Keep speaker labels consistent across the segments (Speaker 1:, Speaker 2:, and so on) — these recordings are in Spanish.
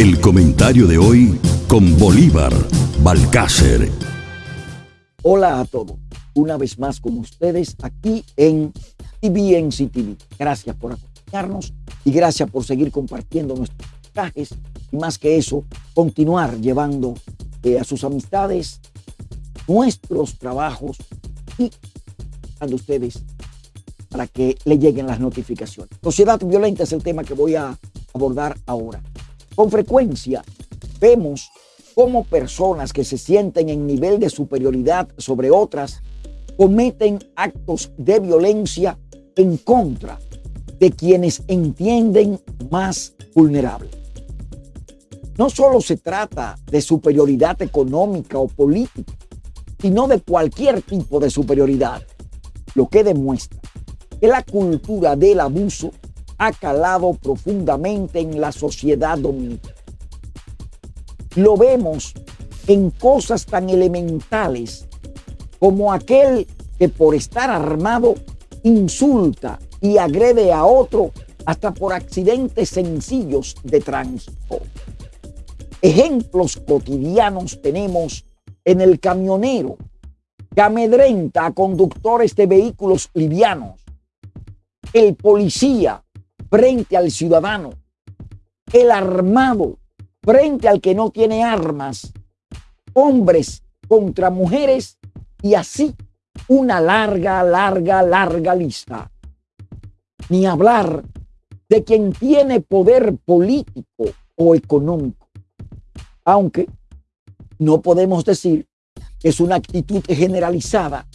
Speaker 1: El comentario de hoy con Bolívar Balcácer.
Speaker 2: Hola a todos. Una vez más con ustedes aquí en TVNC TV. Gracias por acompañarnos y gracias por seguir compartiendo nuestros mensajes y más que eso, continuar llevando eh, a sus amistades nuestros trabajos y a ustedes para que le lleguen las notificaciones. Sociedad violenta es el tema que voy a abordar ahora. Con frecuencia vemos cómo personas que se sienten en nivel de superioridad sobre otras cometen actos de violencia en contra de quienes entienden más vulnerables. No solo se trata de superioridad económica o política, sino de cualquier tipo de superioridad, lo que demuestra que la cultura del abuso ha calado profundamente en la sociedad dominicana. Lo vemos en cosas tan elementales como aquel que por estar armado insulta y agrede a otro hasta por accidentes sencillos de tránsito. Ejemplos cotidianos tenemos en el camionero que amedrenta a conductores de vehículos livianos, el policía frente al ciudadano, el armado frente al que no tiene armas, hombres contra mujeres y así una larga, larga, larga lista. Ni hablar de quien tiene poder político o económico. Aunque no podemos decir que es una actitud generalizada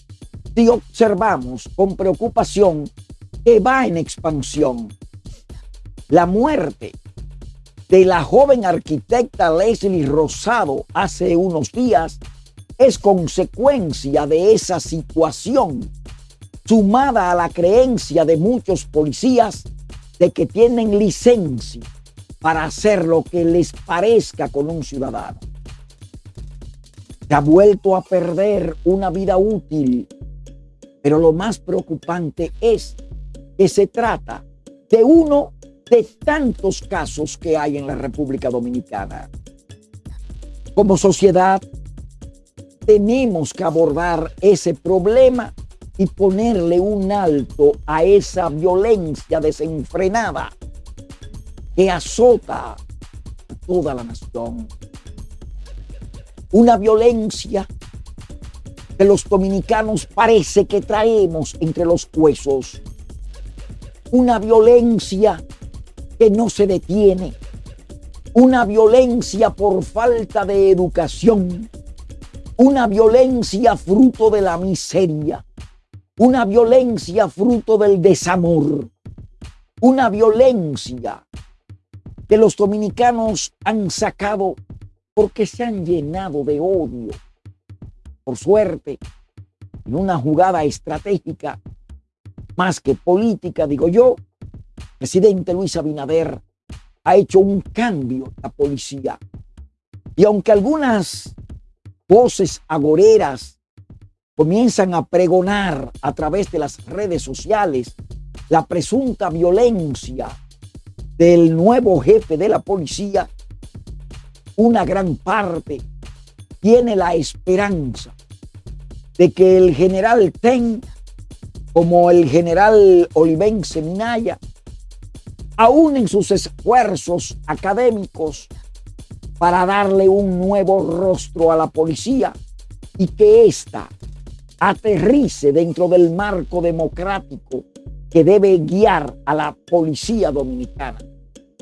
Speaker 2: si observamos con preocupación que va en expansión la muerte de la joven arquitecta Leslie Rosado hace unos días es consecuencia de esa situación, sumada a la creencia de muchos policías de que tienen licencia para hacer lo que les parezca con un ciudadano. Se ha vuelto a perder una vida útil, pero lo más preocupante es que se trata de uno de tantos casos que hay en la República Dominicana. Como sociedad, tenemos que abordar ese problema y ponerle un alto a esa violencia desenfrenada que azota a toda la nación. Una violencia que los dominicanos parece que traemos entre los huesos. Una violencia que no se detiene, una violencia por falta de educación, una violencia fruto de la miseria, una violencia fruto del desamor, una violencia que los dominicanos han sacado porque se han llenado de odio. Por suerte, en una jugada estratégica, más que política, digo yo, presidente Luis Abinader ha hecho un cambio en la policía. Y aunque algunas voces agoreras comienzan a pregonar a través de las redes sociales la presunta violencia del nuevo jefe de la policía, una gran parte tiene la esperanza de que el general Ten, como el general Olivense Minaya, aún en sus esfuerzos académicos para darle un nuevo rostro a la policía y que ésta aterrice dentro del marco democrático que debe guiar a la policía dominicana.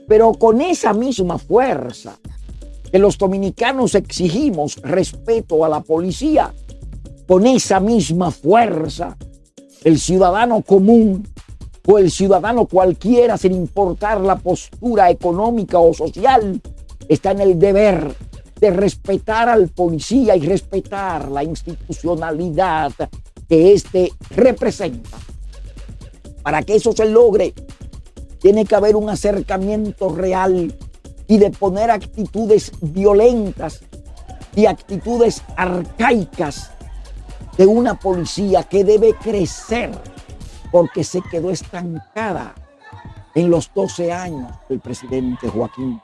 Speaker 2: Pero con esa misma fuerza que los dominicanos exigimos respeto a la policía, con esa misma fuerza el ciudadano común o el ciudadano cualquiera, sin importar la postura económica o social, está en el deber de respetar al policía y respetar la institucionalidad que éste representa. Para que eso se logre, tiene que haber un acercamiento real y de poner actitudes violentas y actitudes arcaicas de una policía que debe crecer porque se quedó estancada en los 12 años del presidente Joaquín.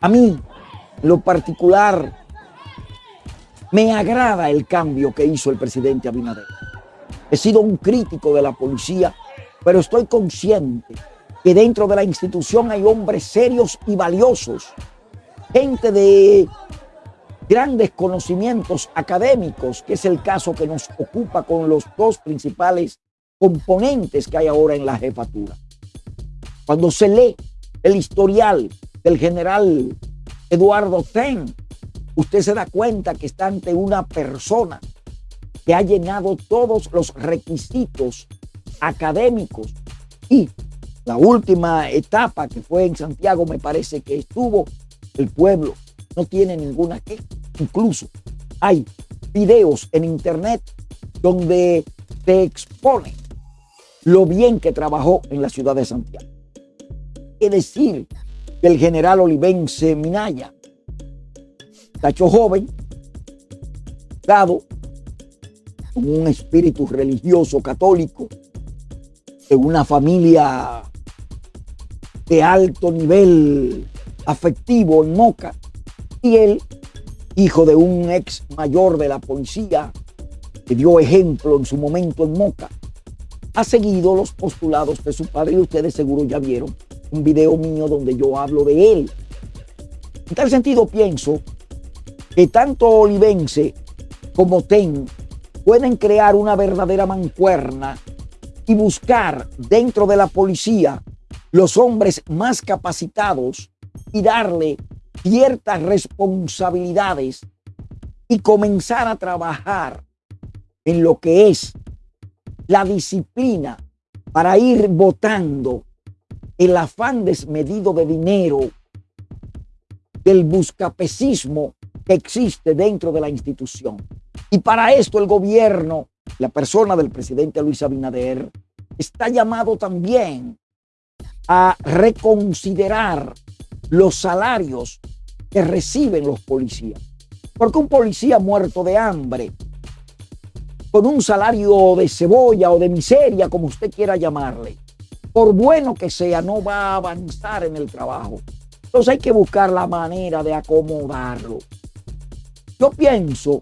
Speaker 2: A mí, lo particular, me agrada el cambio que hizo el presidente Abinader. He sido un crítico de la policía, pero estoy consciente que dentro de la institución hay hombres serios y valiosos, gente de grandes conocimientos académicos, que es el caso que nos ocupa con los dos principales componentes que hay ahora en la jefatura. Cuando se lee el historial del general Eduardo Ten, usted se da cuenta que está ante una persona que ha llenado todos los requisitos académicos y la última etapa que fue en Santiago me parece que estuvo el pueblo no tiene ninguna queja incluso hay videos en internet donde se expone lo bien que trabajó en la ciudad de Santiago. Es decir, que el general Olivense Minaya, tacho joven, dado con un espíritu religioso católico, de una familia de alto nivel afectivo en Moca, y él, hijo de un ex mayor de la policía, que dio ejemplo en su momento en Moca, ha seguido los postulados de su padre y ustedes seguro ya vieron un video mío donde yo hablo de él. En tal sentido pienso que tanto Olivense como TEN pueden crear una verdadera mancuerna y buscar dentro de la policía los hombres más capacitados y darle ciertas responsabilidades y comenzar a trabajar en lo que es la disciplina para ir votando el afán desmedido de dinero del buscapecismo que existe dentro de la institución. Y para esto el gobierno, la persona del presidente Luis Abinader, está llamado también a reconsiderar los salarios que reciben los policías. Porque un policía muerto de hambre, con un salario de cebolla o de miseria, como usted quiera llamarle, por bueno que sea, no va a avanzar en el trabajo. Entonces hay que buscar la manera de acomodarlo. Yo pienso,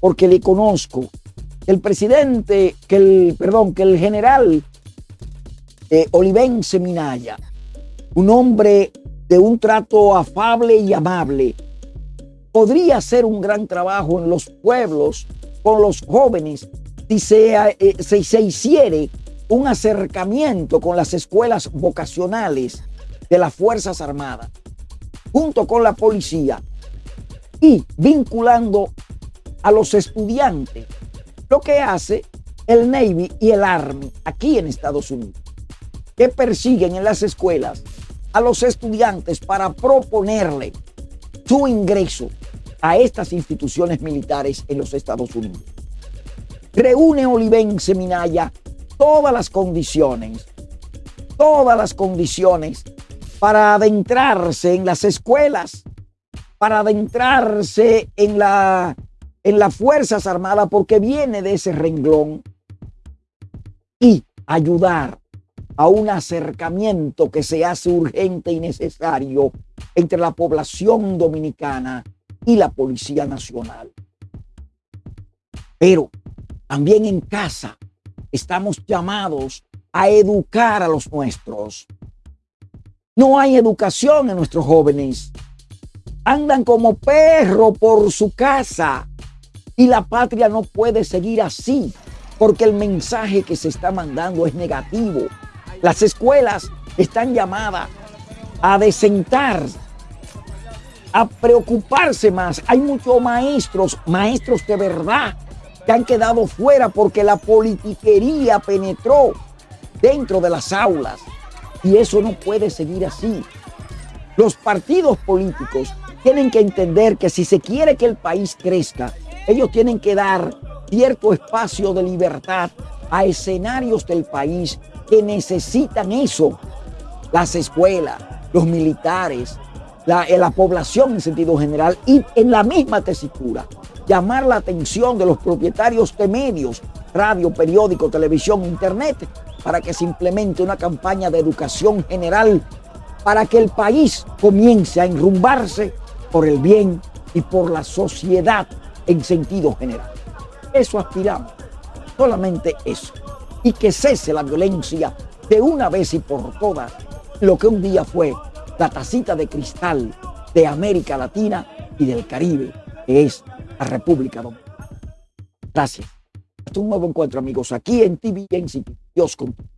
Speaker 2: porque le conozco, el presidente, que el, perdón, que el general eh, Olivense Minaya, un hombre de un trato afable y amable, podría hacer un gran trabajo en los pueblos con los jóvenes si se, eh, se hiciere un acercamiento con las escuelas vocacionales de las Fuerzas Armadas, junto con la policía, y vinculando a los estudiantes, lo que hace el Navy y el Army aquí en Estados Unidos, que persiguen en las escuelas a los estudiantes para proponerle su ingreso a estas instituciones militares en los Estados Unidos. Reúne Olivense Minaya todas las condiciones, todas las condiciones para adentrarse en las escuelas, para adentrarse en, la, en las Fuerzas Armadas, porque viene de ese renglón, y ayudar a un acercamiento que se hace urgente y necesario entre la población dominicana y la Policía Nacional. Pero también en casa estamos llamados a educar a los nuestros. No hay educación en nuestros jóvenes. Andan como perro por su casa. Y la patria no puede seguir así, porque el mensaje que se está mandando es negativo. Las escuelas están llamadas a desentar, a preocuparse más. Hay muchos maestros, maestros de verdad, que han quedado fuera porque la politiquería penetró dentro de las aulas. Y eso no puede seguir así. Los partidos políticos tienen que entender que si se quiere que el país crezca, ellos tienen que dar cierto espacio de libertad a escenarios del país que necesitan eso. Las escuelas, los militares, la, la población en sentido general y en la misma tesitura llamar la atención de los propietarios de medios, radio, periódico, televisión, internet, para que se implemente una campaña de educación general para que el país comience a enrumbarse por el bien y por la sociedad en sentido general. Eso aspiramos, solamente eso. Y que cese la violencia de una vez y por todas, lo que un día fue la tacita de cristal de América Latina y del Caribe, que es la República Dominicana. Gracias. Hasta un nuevo encuentro, amigos, aquí en TV Dios contigo.